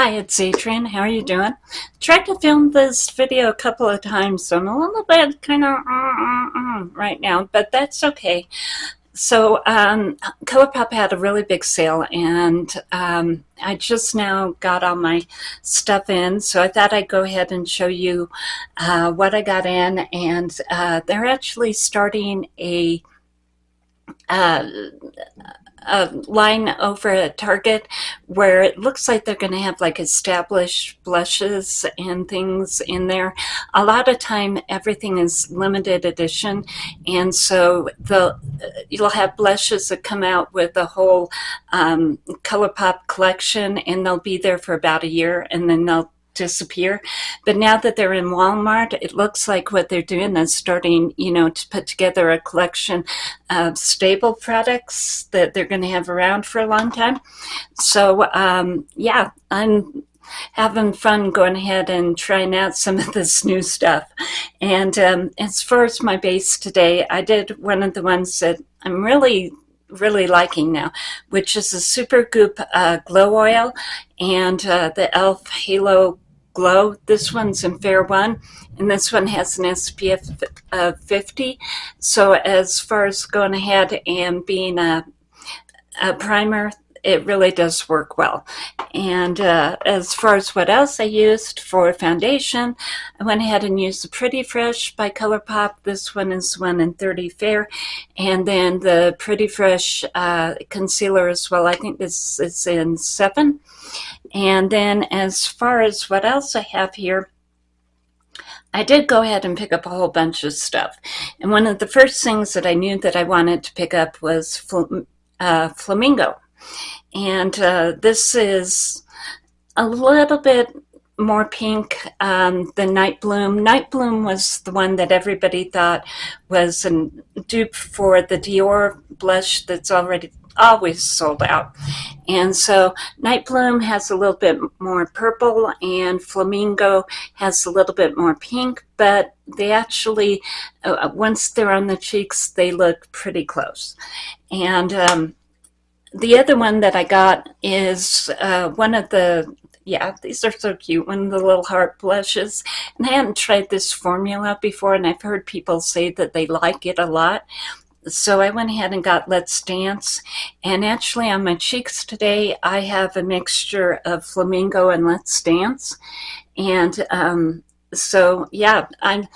Hi, it's Adrienne. How are you doing? Tried to film this video a couple of times, so I'm a little bit kind of uh, uh, uh, right now, but that's okay. So um, ColourPop had a really big sale, and um, I just now got all my stuff in, so I thought I'd go ahead and show you uh, what I got in, and uh, they're actually starting a uh, a line over at Target where it looks like they're going to have like established blushes and things in there. A lot of time everything is limited edition and so the you'll have blushes that come out with a whole um, ColourPop collection and they'll be there for about a year and then they'll disappear. But now that they're in Walmart, it looks like what they're doing is starting, you know, to put together a collection of stable products that they're going to have around for a long time. So, um, yeah, I'm having fun going ahead and trying out some of this new stuff. And um, as far as my base today, I did one of the ones that I'm really really liking now, which is the Supergoop uh, Glow Oil and uh, the e.l.f. Halo Glow. This one's in Fair 1, and this one has an SPF of 50. So as far as going ahead and being a, a primer, it really does work well. And uh, as far as what else I used for foundation, I went ahead and used the Pretty Fresh by ColourPop. This one is 1 in 30 Fair. And then the Pretty Fresh uh, concealer as well. I think this is in 7. And then as far as what else I have here, I did go ahead and pick up a whole bunch of stuff. And one of the first things that I knew that I wanted to pick up was fl uh, Flamingo. And uh, this is a little bit more pink um, than Night Bloom. Night Bloom was the one that everybody thought was a dupe for the Dior blush that's already always sold out. And so Night Bloom has a little bit more purple and Flamingo has a little bit more pink, but they actually, uh, once they're on the cheeks, they look pretty close. And um, the other one that I got is uh, one of the yeah, these are so cute. One of the little heart blushes. And I hadn't tried this formula before, and I've heard people say that they like it a lot. So I went ahead and got Let's Dance. And actually on my cheeks today, I have a mixture of Flamingo and Let's Dance. And um, so, yeah, I'm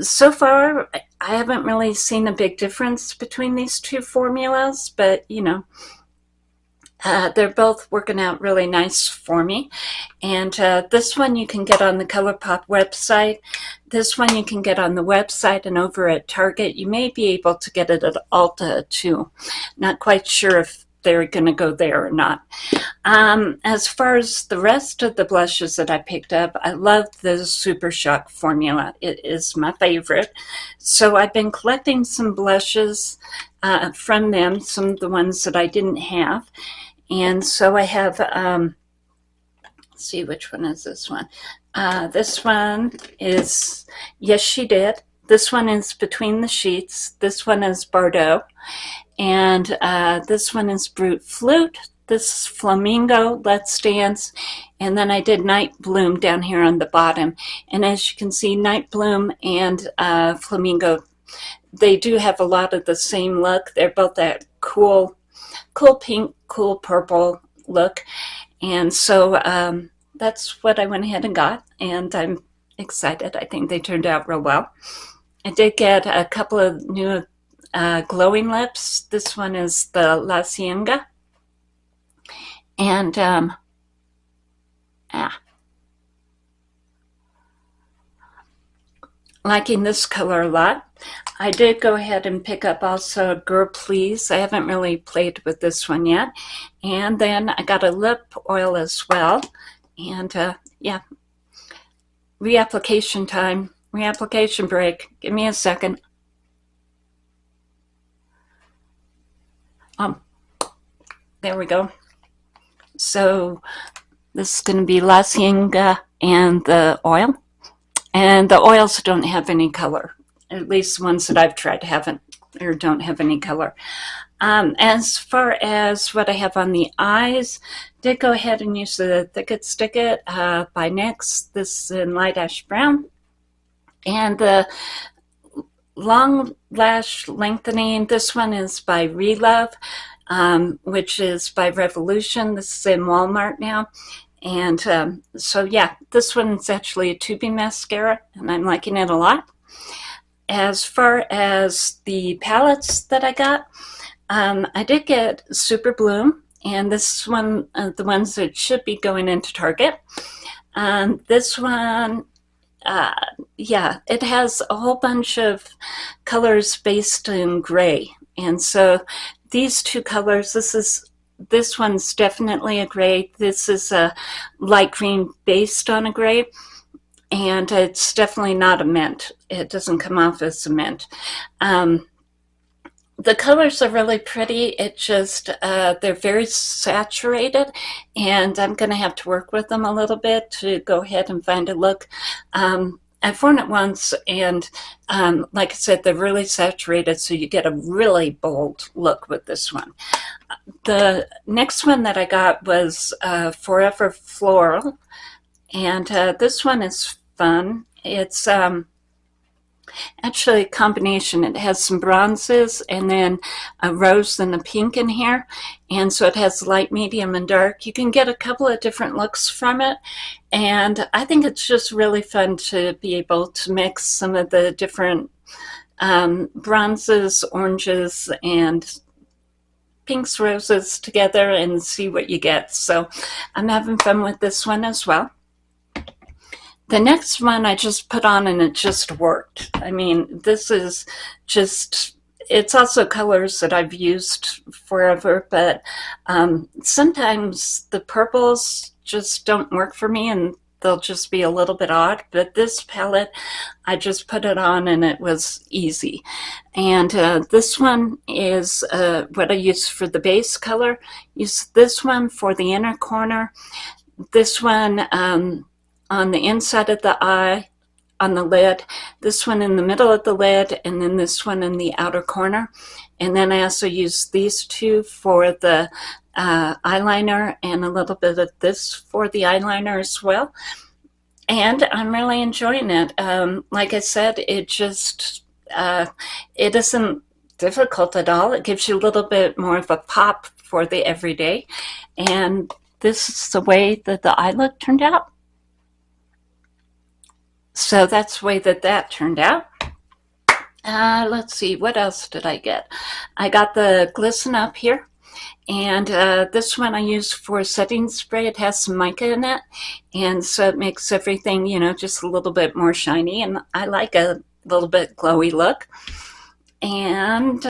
so far, I haven't really seen a big difference between these two formulas, but you know, uh, they're both working out really nice for me. And uh, this one you can get on the ColourPop website. This one you can get on the website and over at Target. You may be able to get it at Ulta too. Not quite sure if they're going to go there or not. Um, as far as the rest of the blushes that I picked up, I love the Super Shock formula. It is my favorite. So I've been collecting some blushes uh, from them, some of the ones that I didn't have. And so I have, um, see which one is this one. Uh, this one is, yes, she did. This one is Between the Sheets. This one is Bardot. And uh, this one is Brute Flute. This is Flamingo, Let's Dance. And then I did Night Bloom down here on the bottom. And as you can see, Night Bloom and uh, Flamingo, they do have a lot of the same look. They're both that cool cool pink, cool purple look. And so um, that's what I went ahead and got. And I'm excited. I think they turned out real well. I did get a couple of new uh, glowing lips. This one is the La Cienega. And um, ah, liking this color a lot. I did go ahead and pick up also Girl Please. I haven't really played with this one yet. And then I got a lip oil as well. And uh, yeah, reapplication time, reapplication break. Give me a second. Um, there we go. So this is going to be La Cienega and the oil. And the oils don't have any color. At least ones that I've tried haven't. or don't have any color. Um, as far as what I have on the eyes, did go ahead and use the Thick It Stick It uh, by NYX. This is in Light Ash Brown. And the long lash lengthening, this one is by Relove, um, which is by Revolution. This is in Walmart now. And um, so, yeah, this one's actually a tubing mascara, and I'm liking it a lot. As far as the palettes that I got, um, I did get Super Bloom, and this one, uh, the ones that should be going into Target. Um, this one, uh, yeah, it has a whole bunch of colors based in gray. And so these two colors, this is this one's definitely a gray. This is a light green based on a gray. And it's definitely not a mint. It doesn't come off as a mint. Um, the colors are really pretty. It just, uh, they're very saturated and I'm going to have to work with them a little bit to go ahead and find a look. Um, I've worn it once and um, like I said, they're really saturated so you get a really bold look with this one. The next one that I got was uh, Forever Floral and uh, this one is fun. It's um, actually a combination. It has some bronzes and then a rose and a pink in here. And so it has light, medium, and dark. You can get a couple of different looks from it. And I think it's just really fun to be able to mix some of the different um, bronzes, oranges, and pinks, roses together and see what you get. So I'm having fun with this one as well. The next one I just put on and it just worked. I mean, this is just, it's also colors that I've used forever, but um, sometimes the purples just don't work for me and they'll just be a little bit odd. But this palette, I just put it on and it was easy. And uh, this one is uh, what I use for the base color. Use this one for the inner corner. This one, um, on the inside of the eye on the lid, this one in the middle of the lid, and then this one in the outer corner. And then I also use these two for the uh, eyeliner and a little bit of this for the eyeliner as well. And I'm really enjoying it. Um, like I said, it just, uh, it isn't difficult at all. It gives you a little bit more of a pop for the everyday. And this is the way that the eye look turned out. So that's the way that that turned out. Uh, let's see, what else did I get? I got the Glisten Up here. And uh, this one I use for setting spray. It has some mica in it. And so it makes everything, you know, just a little bit more shiny. And I like a little bit glowy look. And